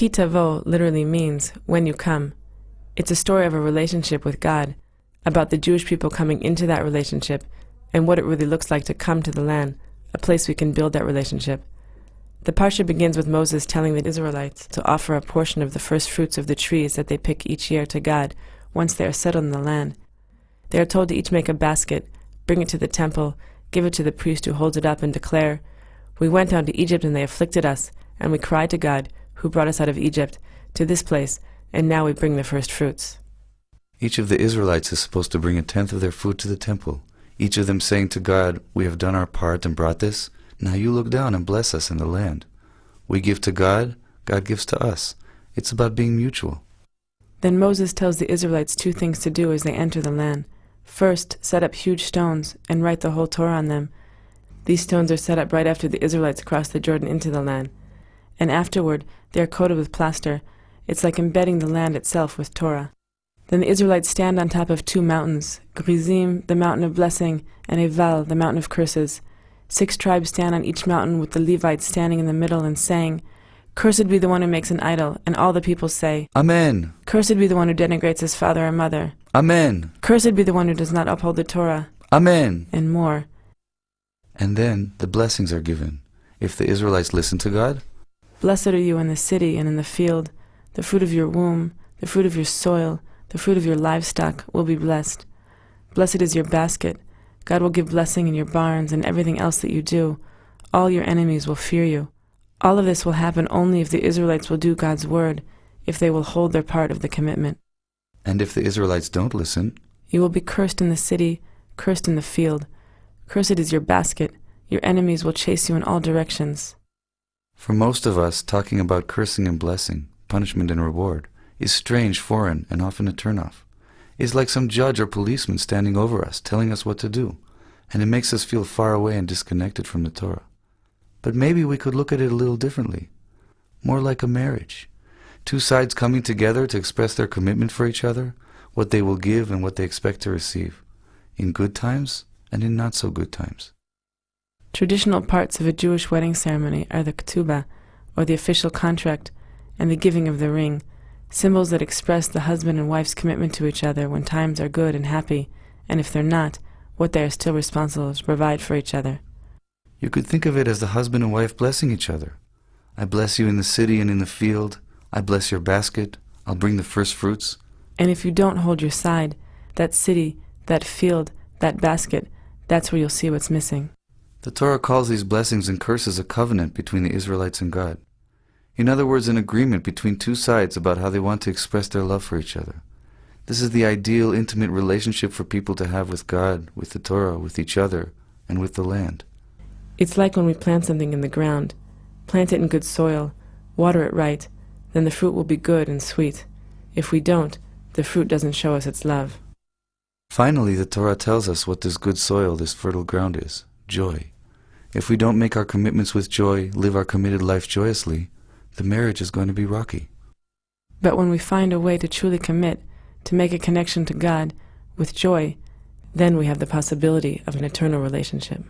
Ki Tavo literally means when you come. It's a story of a relationship with God, about the Jewish people coming into that relationship and what it really looks like to come to the land, a place we can build that relationship. The Parsha begins with Moses telling the Israelites to offer a portion of the first fruits of the trees that they pick each year to God once they are settled in the land. They are told to each make a basket, bring it to the temple, give it to the priest who holds it up, and declare, We went down to Egypt and they afflicted us, and we cried to God, who brought us out of Egypt, to this place, and now we bring the first fruits. Each of the Israelites is supposed to bring a tenth of their food to the temple, each of them saying to God, We have done our part and brought this. Now you look down and bless us in the land. We give to God, God gives to us. It's about being mutual. Then Moses tells the Israelites two things to do as they enter the land. First, set up huge stones and write the whole Torah on them. These stones are set up right after the Israelites cross the Jordan into the land. And afterward, they are coated with plaster. It's like embedding the land itself with Torah. Then the Israelites stand on top of two mountains, Gerizim, the mountain of blessing, and Eval, the mountain of curses. Six tribes stand on each mountain with the Levites standing in the middle and saying, Cursed be the one who makes an idol, and all the people say, Amen. Cursed be the one who denigrates his father or mother. Amen. Cursed be the one who does not uphold the Torah, Amen. and more. And then the blessings are given. If the Israelites listen to God, Blessed are you in the city and in the field. The fruit of your womb, the fruit of your soil, the fruit of your livestock will be blessed. Blessed is your basket. God will give blessing in your barns and everything else that you do. All your enemies will fear you. All of this will happen only if the Israelites will do God's word, if they will hold their part of the commitment. and if the Israelites don't listen, You will be cursed in the city, cursed in the field. Cursed is your basket. Your enemies will chase you in all directions. For most of us, talking about cursing and blessing, punishment and reward, is strange, foreign, and often a turnoff. It's like some judge or policeman standing over us, telling us what to do, and it makes us feel far away and disconnected from the Torah. But maybe we could look at it a little differently, more like a marriage. Two sides coming together to express their commitment for each other, what they will give and what they expect to receive, in good times and in not so good times. Traditional parts of a Jewish wedding ceremony are the ketubah, or the official contract, and the giving of the ring, symbols that express the husband and wife's commitment to each other when times are good and happy, and if they're not, what they are still responsible to provide for each other. You could think of it as the husband and wife blessing each other. I bless you in the city and in the field. I bless your basket. I'll bring the first fruits. And if you don't hold your side, that city, that field, that basket, that's where you'll see what's missing. The Torah calls these blessings and curses a covenant between the Israelites and God. In other words, an agreement between two sides about how they want to express their love for each other. This is the ideal intimate relationship for people to have with God, with the Torah, with each other, and with the land. It's like when we plant something in the ground. Plant it in good soil, water it right, then the fruit will be good and sweet. If we don't, the fruit doesn't show us its love. Finally, the Torah tells us what this good soil, this fertile ground is joy. If we don't make our commitments with joy, live our committed life joyously, the marriage is going to be rocky. But when we find a way to truly commit, to make a connection to God with joy, then we have the possibility of an eternal relationship.